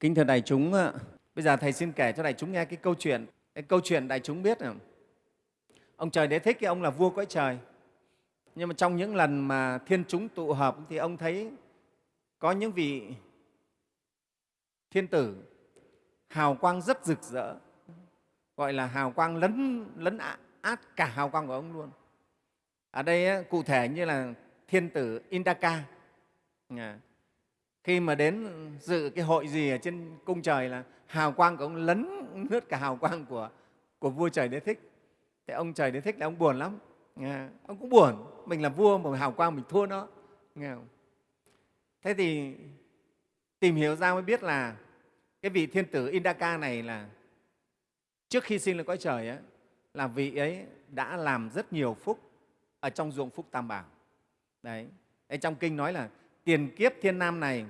Kính thưa đại chúng, bây giờ Thầy xin kể cho đại chúng nghe cái câu chuyện. Cái câu chuyện đại chúng biết là ông trời đế thích cái ông là vua cõi trời. Nhưng mà trong những lần mà thiên chúng tụ hợp thì ông thấy có những vị thiên tử hào quang rất rực rỡ, gọi là hào quang lấn, lấn át cả hào quang của ông luôn. Ở đây cụ thể như là thiên tử Indaka. Khi mà đến dự cái hội gì ở trên cung trời là hào quang của ông lấn lướt cả hào quang của, của vua trời đế thích. Thế ông trời đế thích là ông buồn lắm. Ông cũng buồn, mình là vua mà hào quang mình thua nó. Nghe không? Thế thì tìm hiểu ra mới biết là cái vị thiên tử Indaka này là trước khi sinh lên cõi trời ấy, là vị ấy đã làm rất nhiều phúc ở trong ruộng phúc tam bảo. Đấy. Trong kinh nói là tiền kiếp thiên nam này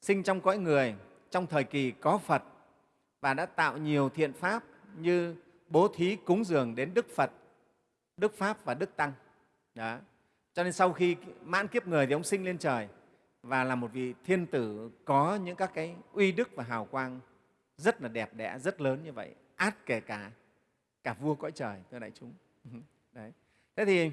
sinh trong cõi người trong thời kỳ có Phật và đã tạo nhiều thiện pháp như bố thí cúng dường đến Đức Phật, Đức Pháp và Đức Tăng. Đó. Cho nên sau khi mãn kiếp người thì ông sinh lên trời và là một vị thiên tử có những các cái uy đức và hào quang rất là đẹp đẽ, rất lớn như vậy, át kể cả cả vua cõi trời, thưa đại chúng. Đấy. Thế thì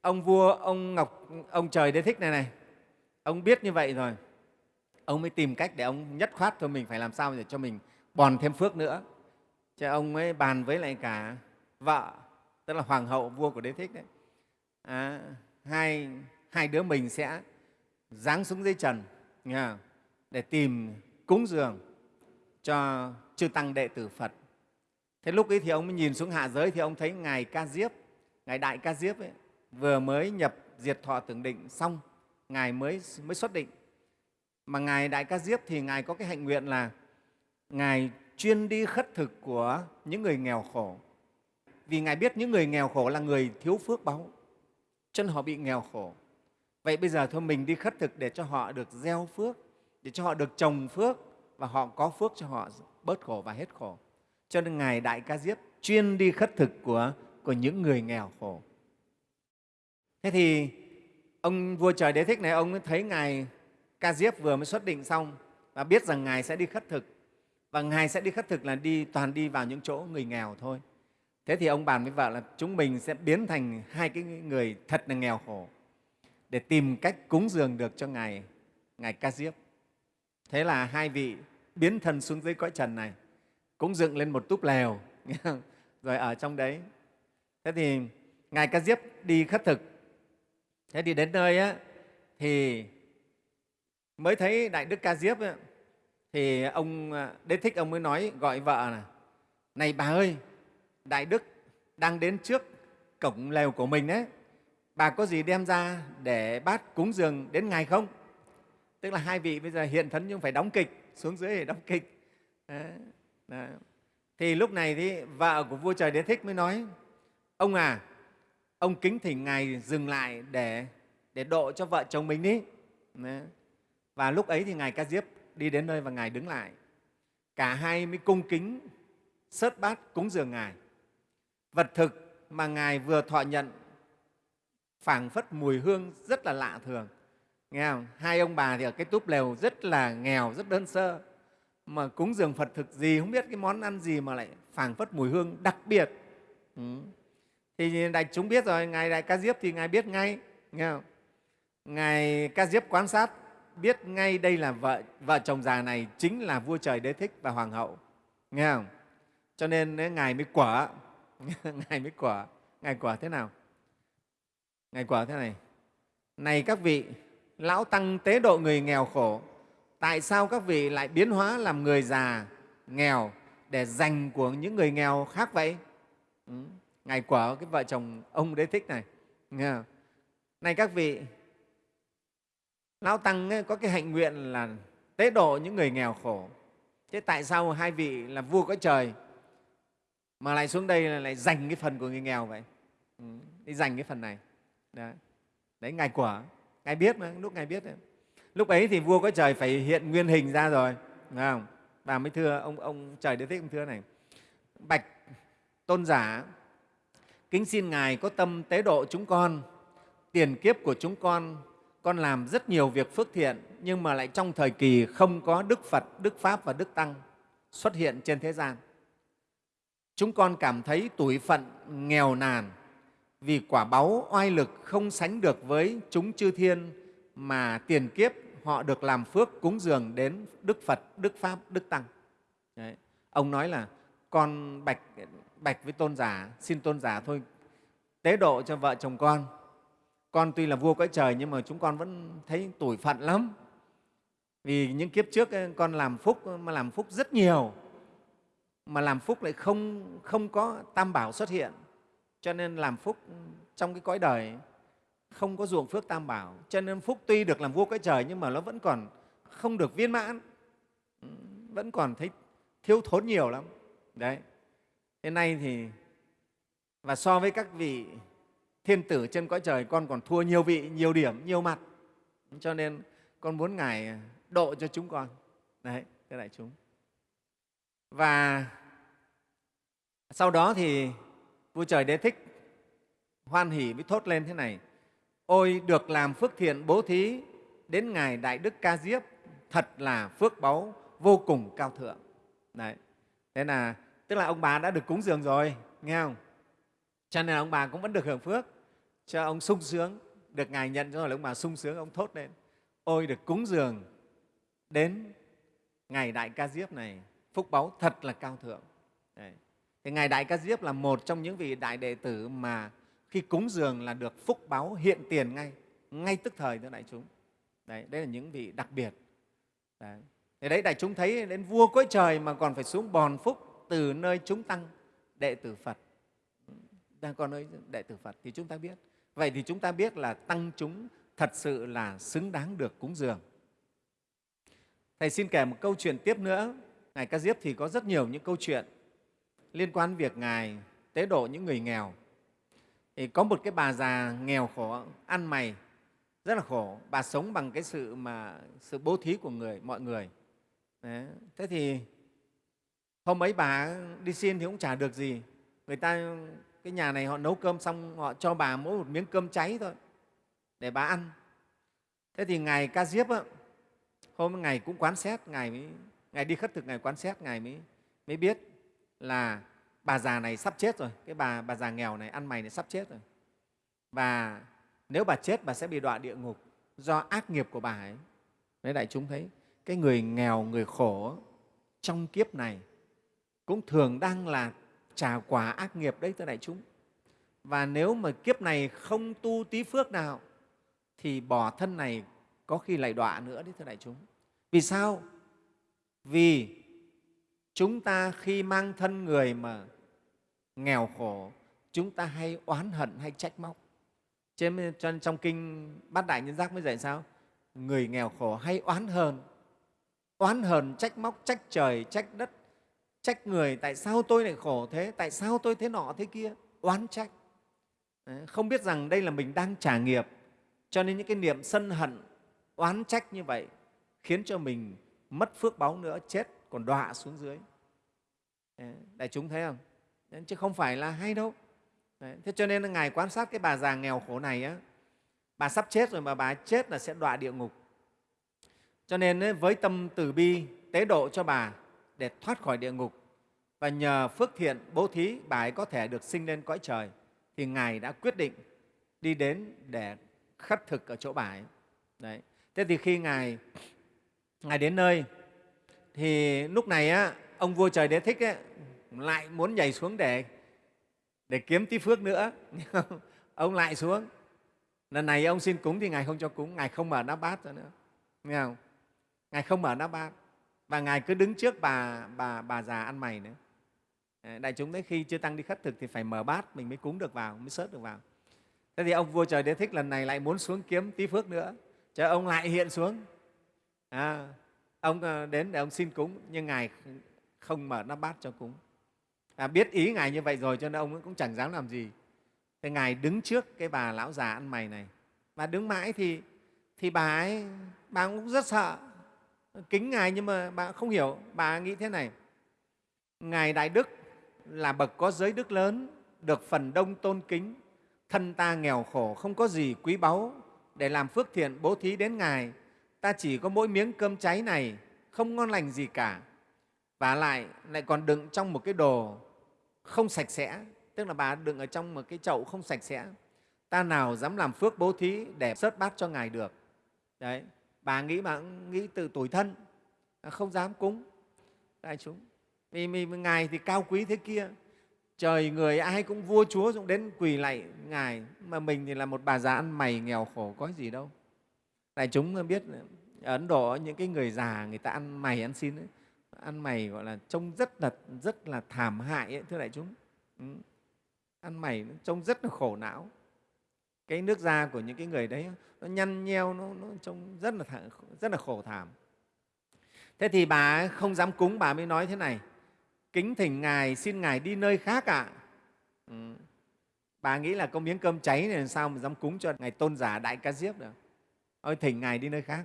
ông vua, ông Ngọc, ông trời đế thích này này, ông biết như vậy rồi, ông mới tìm cách để ông nhất khoát thôi mình phải làm sao để cho mình bòn thêm phước nữa. Chứ ông ấy bàn với lại cả vợ, tức là hoàng hậu vua của đế thích đấy. À, hai, hai đứa mình sẽ giáng xuống dưới trần nghe để tìm cúng dường cho chư tăng đệ tử Phật. Thế lúc ấy thì ông mới nhìn xuống hạ giới thì ông thấy Ngài Ca Diếp, Ngài Đại Ca Diếp ấy, vừa mới nhập diệt thọ tưởng định xong, Ngài mới, mới xuất định. Mà Ngài Đại Ca Diếp thì Ngài có cái hạnh nguyện là Ngài chuyên đi khất thực của những người nghèo khổ. Vì Ngài biết những người nghèo khổ là người thiếu phước báu, chân họ bị nghèo khổ. Vậy bây giờ thôi mình đi khất thực để cho họ được gieo phước, để cho họ được trồng phước và họ có phước cho họ bớt khổ và hết khổ. Cho nên Ngài Đại Ca Diếp chuyên đi khất thực của, của những người nghèo khổ. Thế thì ông vua trời đế thích này, ông thấy Ngài Ca Diếp vừa mới xuất định xong và biết rằng Ngài sẽ đi khất thực. Và Ngài sẽ đi khất thực là đi toàn đi vào những chỗ người nghèo thôi. Thế thì ông bàn với vợ là chúng mình sẽ biến thành hai cái người thật là nghèo khổ để tìm cách cúng dường được cho Ngài, Ngài Ca Diếp. Thế là hai vị biến thần xuống dưới cõi trần này, cũng dựng lên một túp lều, rồi ở trong đấy. Thế thì Ngài Ca Diếp đi khất thực. Thế thì đến nơi á, thì mới thấy Đại Đức Ca Diếp ấy, thì ông à, Đế Thích ông mới nói gọi vợ là này bà ơi, Đại Đức đang đến trước cổng lều của mình đấy, bà có gì đem ra để bát cúng dường đến Ngài không? Tức là hai vị bây giờ hiện thân nhưng phải đóng kịch, xuống dưới để đóng kịch. Đó. Đó. Thì lúc này thì vợ của vua trời Đế Thích mới nói, ông à, ông kính thỉnh Ngài dừng lại để, để độ cho vợ chồng mình đi. Và lúc ấy thì Ngài Ca Diếp đi đến nơi và Ngài đứng lại. Cả hai mới cung kính sớt bát cúng dường Ngài. Vật thực mà Ngài vừa thọ nhận phảng phất mùi hương rất là lạ thường. Nghe không? Hai ông bà thì ở cái túp lều rất là nghèo, rất đơn sơ. Mà cúng dường Phật thực gì, không biết cái món ăn gì mà lại phảng phất mùi hương đặc biệt. Ừ. Thì đại chúng biết rồi, Ngài Đại Ca Diếp thì Ngài biết ngay. Nghe không? Ngài Ca Diếp quan sát biết ngay đây là vợ, vợ chồng già này chính là vua trời đế thích và hoàng hậu. Nghe không? Cho nên Ngài mới quả. Ngài mới quả. Ngài quả thế nào? Ngài quả thế này, này các vị, Lão Tăng tế độ người nghèo khổ, tại sao các vị lại biến hóa làm người già, nghèo để dành của những người nghèo khác vậy? Ừ. Ngài quả cái vợ chồng ông đế thích này. Nghe không? Này các vị, Lão Tăng ấy, có cái hạnh nguyện là tế độ những người nghèo khổ. Thế tại sao hai vị là vua có trời mà lại xuống đây là lại dành cái phần của người nghèo vậy? Ừ. Đi dành cái phần này. Đấy, đấy Ngài quả, Ngài biết mà, lúc Ngài biết đấy. Lúc ấy thì vua có trời phải hiện nguyên hình ra rồi, phải không? Và mới thưa, ông, ông trời đế thích ông thưa này, Bạch tôn giả, kính xin Ngài có tâm tế độ chúng con, tiền kiếp của chúng con con làm rất nhiều việc phước thiện nhưng mà lại trong thời kỳ không có Đức Phật, Đức Pháp và Đức Tăng xuất hiện trên thế gian. Chúng con cảm thấy tủi phận, nghèo nàn vì quả báu oai lực không sánh được với chúng chư thiên mà tiền kiếp họ được làm phước cúng dường đến Đức Phật, Đức Pháp, Đức Tăng. Đấy. Ông nói là con bạch, bạch với tôn giả, xin tôn giả thôi. Tế độ cho vợ chồng con. Con tuy là vua cõi trời nhưng mà chúng con vẫn thấy tủi phận lắm. Vì những kiếp trước con làm phúc mà làm phúc rất nhiều. Mà làm phúc lại không, không có tam bảo xuất hiện. Cho nên làm phúc trong cái cõi đời không có ruộng phước tam bảo. Cho nên phúc tuy được làm vua cõi trời nhưng mà nó vẫn còn không được viên mãn. Vẫn còn thấy thiếu thốn nhiều lắm. Đấy thế nay thì, và so với các vị thiên tử trên cõi trời, con còn thua nhiều vị, nhiều điểm, nhiều mặt. Cho nên con muốn ngài độ cho chúng con. Đấy thế đại chúng. Và sau đó thì vua trời đế thích hoan hỷ mới thốt lên thế này. Ôi được làm phước thiện bố thí đến ngài đại đức ca diếp, thật là phước báu vô cùng cao thượng. Đấy, thế là tức là ông bà đã được cúng dường rồi, nghe không? Cho nên ông bà cũng vẫn được hưởng phước. Cho ông sung sướng, được ngài nhận rồi là ông bà sung sướng, ông thốt lên. Ôi, được cúng dường đến ngày đại ca diếp này, phúc báu thật là cao thượng. Đấy. thì ngài đại ca diếp là một trong những vị đại đệ tử mà khi cúng dường là được phúc báo hiện tiền ngay ngay tức thời thưa đại chúng. Đấy đây là những vị đặc biệt. Đấy. Thì đấy, đại chúng thấy đến vua cõi trời mà còn phải xuống bòn phúc từ nơi chúng tăng, đệ tử Phật. Đang còn nơi đệ tử Phật thì chúng ta biết. Vậy thì chúng ta biết là tăng chúng thật sự là xứng đáng được cúng dường. Thầy xin kể một câu chuyện tiếp nữa. Ngài ca diếp thì có rất nhiều những câu chuyện liên quan việc ngài tế độ những người nghèo. Thì có một cái bà già nghèo khổ, ăn mày, rất là khổ. Bà sống bằng cái sự mà, sự bố thí của người, mọi người. Đấy. thế thì hôm ấy bà đi xin thì cũng chả được gì. Người ta cái nhà này họ nấu cơm xong họ cho bà mỗi một miếng cơm cháy thôi để bà ăn. Thế thì ngài ca diếp á, hôm ngày cũng quán xét ngài mới ngài đi khất thực ngài quán xét ngài mới mới biết là bà già này sắp chết rồi. Cái bà bà già nghèo này ăn mày này sắp chết rồi. Và nếu bà chết bà sẽ bị đọa địa ngục do ác nghiệp của bà ấy. Đấy đại chúng thấy cái người nghèo người khổ trong kiếp này cũng thường đang là trả quả ác nghiệp đấy, thưa đại chúng. Và nếu mà kiếp này không tu tí phước nào, thì bỏ thân này có khi lại đọa nữa đấy, thưa đại chúng. Vì sao? Vì chúng ta khi mang thân người mà nghèo khổ, chúng ta hay oán hận, hay trách móc. Cho nên trong kinh bát đại nhân giác mới dạy sao? Người nghèo khổ hay oán hờn? Oán hờn, trách móc, trách trời, trách đất trách người tại sao tôi lại khổ thế? Tại sao tôi thế nọ thế kia? Oán trách. Không biết rằng đây là mình đang trả nghiệp. Cho nên những cái niệm sân hận oán trách như vậy khiến cho mình mất phước báu nữa chết còn đọa xuống dưới. Đại chúng thấy không? Chứ không phải là hay đâu. Đấy. thế cho nên ngài quan sát cái bà già nghèo khổ này á, bà sắp chết rồi mà bà chết là sẽ đọa địa ngục. Cho nên với tâm từ bi tế độ cho bà để thoát khỏi địa ngục. Và nhờ phước thiện bố thí bà ấy có thể được sinh lên cõi trời thì ngài đã quyết định đi đến để khất thực ở chỗ bà ấy. Đấy. thế thì khi ngài ngài đến nơi thì lúc này á, ông vua trời đế thích ấy, lại muốn nhảy xuống để để kiếm tí phước nữa. Ông lại xuống. Lần này ông xin cúng thì ngài không cho cúng ngài không mở nắp bát nữa. Nghe không? Ngài không mở nắp bát và ngài cứ đứng trước bà bà bà già ăn mày nữa. Ờ, đại chúng đấy khi chưa tăng đi khất thực thì phải mở bát mình mới cúng được vào mới sớt được vào. Thế thì ông vua trời đế thích lần này lại muốn xuống kiếm tí phước nữa. Cho ông lại hiện xuống. À, ông ờ, đến để ông xin cúng nhưng ngài không mở nắp bát cho cúng. À, biết ý ngài như vậy rồi cho nên ông cũng chẳng dám làm gì. Thế ngài đứng trước cái bà lão già ăn mày này. Và đứng mãi thì thì bà ấy bà cũng rất sợ kính ngài nhưng mà bà không hiểu, bà nghĩ thế này. Ngài đại đức là bậc có giới đức lớn, được phần đông tôn kính, thân ta nghèo khổ, không có gì quý báu. Để làm phước thiện, bố thí đến ngài, ta chỉ có mỗi miếng cơm cháy này, không ngon lành gì cả. Và lại lại còn đựng trong một cái đồ không sạch sẽ, tức là bà đựng ở trong một cái chậu không sạch sẽ. Ta nào dám làm phước bố thí để sớt bát cho ngài được. Đấy bà nghĩ bà nghĩ từ tuổi thân không dám cúng. Đại chúng vì, vì ngài thì cao quý thế kia. Trời người ai cũng vua chúa cũng đến quỳ lạy ngài. Mà mình thì là một bà già ăn mày nghèo khổ có gì đâu. Đại chúng biết ở ấn độ những cái người già người ta ăn mày ăn xin ấy, ăn mày gọi là trông rất là rất là thảm hại ấy, thưa đại chúng. Ừ. ăn mày trông rất là khổ não cái nước da của những cái người đấy nó nhăn nheo nó, nó trông rất là thả, rất là khổ thảm thế thì bà không dám cúng bà mới nói thế này kính thỉnh ngài xin ngài đi nơi khác ạ à? ừ. bà nghĩ là có miếng cơm cháy này làm sao mà dám cúng cho ngài tôn giả đại ca diếp được ôi thỉnh ngài đi nơi khác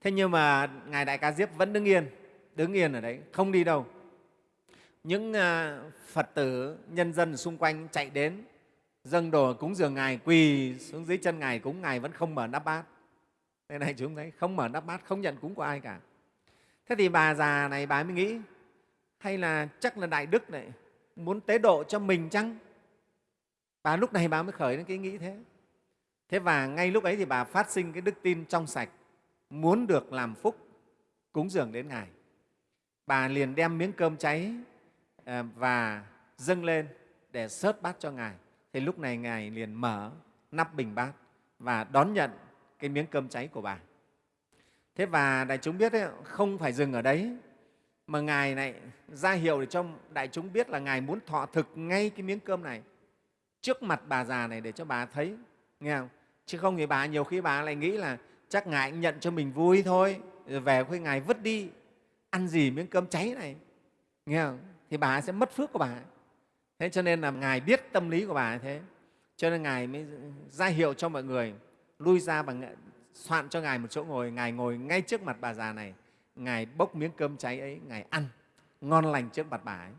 thế nhưng mà ngài đại ca diếp vẫn đứng yên đứng yên ở đấy không đi đâu những à, phật tử nhân dân xung quanh chạy đến dâng đồ cúng dường ngài quỳ xuống dưới chân ngài cúng ngài vẫn không mở nắp bát. Thế này chúng thấy không mở nắp bát, không nhận cúng của ai cả. Thế thì bà già này bà mới nghĩ, hay là chắc là đại đức này muốn tế độ cho mình chăng? Bà lúc này bà mới khởi đến cái nghĩ thế. Thế và ngay lúc ấy thì bà phát sinh cái đức tin trong sạch, muốn được làm phúc, cúng dường đến ngài. Bà liền đem miếng cơm cháy à, và dâng lên để sớt bát cho ngài thì lúc này ngài liền mở nắp bình bát và đón nhận cái miếng cơm cháy của bà. Thế và đại chúng biết ấy, không phải dừng ở đấy mà ngài này ra hiệu để cho đại chúng biết là ngài muốn thọ thực ngay cái miếng cơm này trước mặt bà già này để cho bà thấy. Nghe không? Chứ không thì bà nhiều khi bà lại nghĩ là chắc ngài nhận cho mình vui thôi rồi về khuya ngài vứt đi ăn gì miếng cơm cháy này. Nghe không? Thì bà sẽ mất phước của bà thế cho nên là ngài biết tâm lý của bà như thế. Cho nên ngài mới ra hiệu cho mọi người lui ra và soạn cho ngài một chỗ ngồi. Ngài ngồi ngay trước mặt bà già này. Ngài bốc miếng cơm cháy ấy ngài ăn ngon lành trước mặt bà ấy.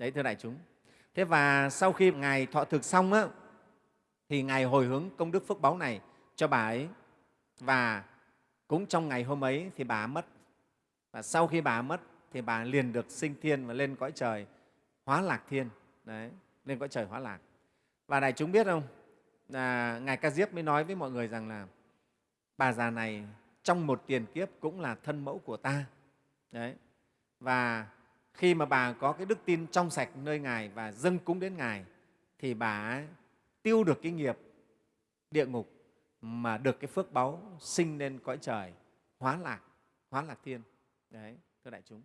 Đấy thưa đại chúng. Thế và sau khi ngài thọ thực xong á, thì ngài hồi hướng công đức phước báu này cho bà ấy. Và cũng trong ngày hôm ấy thì bà mất. Và sau khi bà mất thì bà liền được sinh thiên và lên cõi trời hóa lạc thiên đấy lên cõi trời hóa lạc. Và đại chúng biết không? Là ngài ca diếp mới nói với mọi người rằng là, bà già này trong một tiền kiếp cũng là thân mẫu của ta. Đấy, và khi mà bà có cái đức tin trong sạch nơi ngài và dâng cúng đến ngài, thì bà tiêu được cái nghiệp địa ngục mà được cái phước báu sinh lên cõi trời, hóa lạc hóa lạc thiên. Đấy, thưa đại chúng.